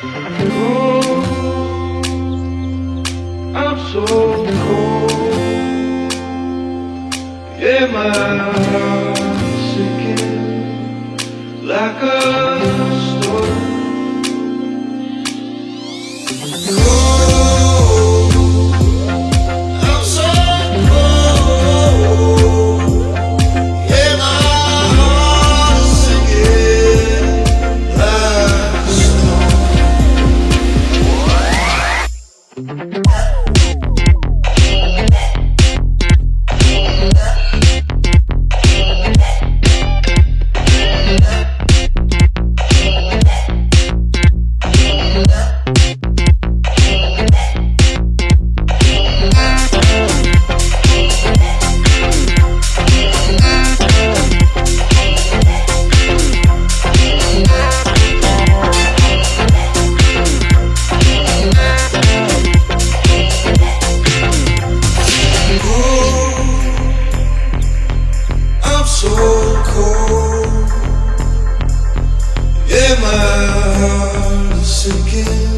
I'm so cold. Yeah, my heart's like a stone. heart is sinking